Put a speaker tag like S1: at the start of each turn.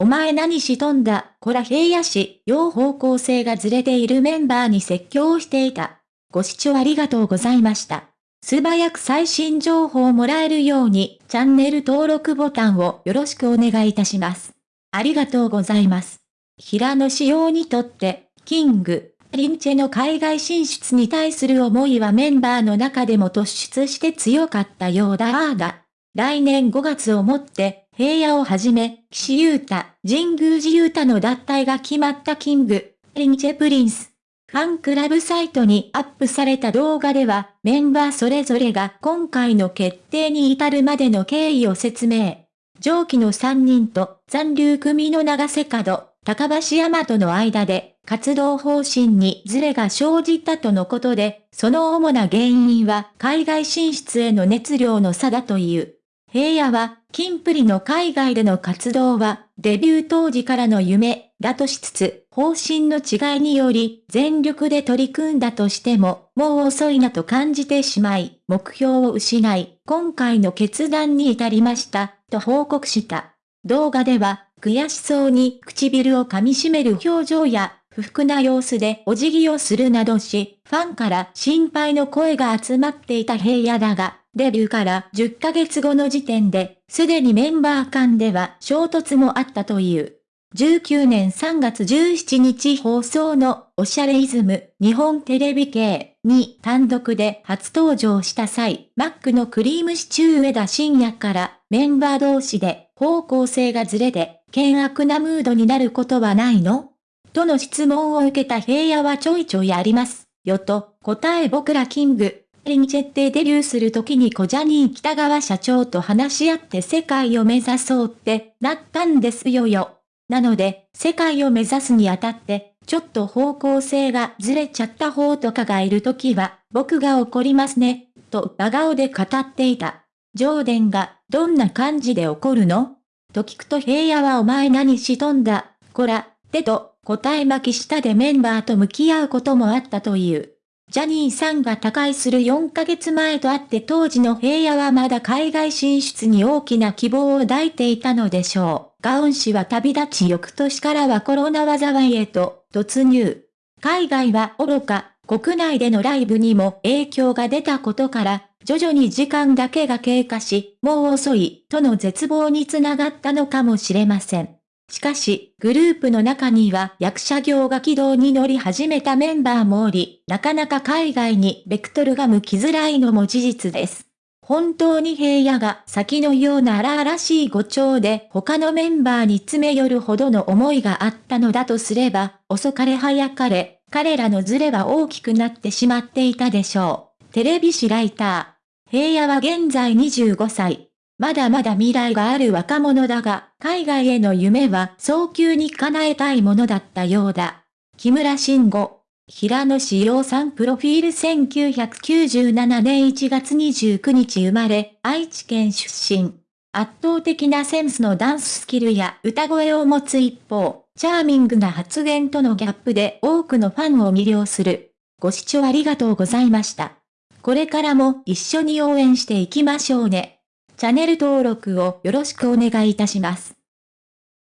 S1: お前何しとんだ、こら平野市、両方向性がずれているメンバーに説教をしていた。ご視聴ありがとうございました。素早く最新情報をもらえるように、チャンネル登録ボタンをよろしくお願いいたします。ありがとうございます。平野仕様にとって、キング、リンチェの海外進出に対する思いはメンバーの中でも突出して強かったようだああだ。来年5月をもって、平野をはじめ、岸優太、神宮寺勇太の脱退が決まった King & Prince。ファンクラブサイトにアップされた動画では、メンバーそれぞれが今回の決定に至るまでの経緯を説明。上記の3人と残留組の永瀬廉、高橋海人との間で、活動方針にズレが生じたとのことで、その主な原因は海外進出への熱量の差だという。平野は、金プリの海外での活動は、デビュー当時からの夢、だとしつつ、方針の違いにより、全力で取り組んだとしても、もう遅いなと感じてしまい、目標を失い、今回の決断に至りました、と報告した。動画では、悔しそうに唇を噛み締める表情や、不服な様子でお辞儀をするなどし、ファンから心配の声が集まっていた平野だが、デビューから10ヶ月後の時点で、すでにメンバー間では衝突もあったという。19年3月17日放送のおしゃれイズム日本テレビ系に単独で初登場した際、マックのクリームシチュー上田深夜からメンバー同士で方向性がずれて険悪なムードになることはないの？との質問を受けた平野はちょいちょいあります。よと答え僕らキングリンチェってデビューする時にコジャニー北川社長と話し合って世界を目指そうってなったんですよよ。なので、世界を目指すにあたって、ちょっと方向性がずれちゃった方とかがいる時は、僕が怒りますね、と真顔で語っていた。ジョーデンが、どんな感じで怒るの？と聞くと平野はお前何しとんだ、こら、てと、答え巻き下でメンバーと向き合うこともあったという。ジャニーさんが他界する4ヶ月前とあって当時の平野はまだ海外進出に大きな希望を抱いていたのでしょう。ガウン氏は旅立ち翌年からはコロナ災いへと突入。海外は愚か、国内でのライブにも影響が出たことから、徐々に時間だけが経過し、もう遅い、との絶望につながったのかもしれません。しかし、グループの中には役者業が軌道に乗り始めたメンバーもおり、なかなか海外にベクトルが向きづらいのも事実です。本当に平野が先のような荒々しい誤調で他のメンバーに詰め寄るほどの思いがあったのだとすれば、遅かれ早かれ、彼らのズレは大きくなってしまっていたでしょう。テレビ誌ライター。平野は現在25歳。まだまだ未来がある若者だが、海外への夢は早急に叶えたいものだったようだ。木村慎吾。平野志陽さんプロフィール1997年1月29日生まれ、愛知県出身。圧倒的なセンスのダンススキルや歌声を持つ一方、チャーミングな発言とのギャップで多くのファンを魅了する。ご視聴ありがとうございました。これからも一緒に応援していきましょうね。チャンネル登録をよろしくお願いいたします。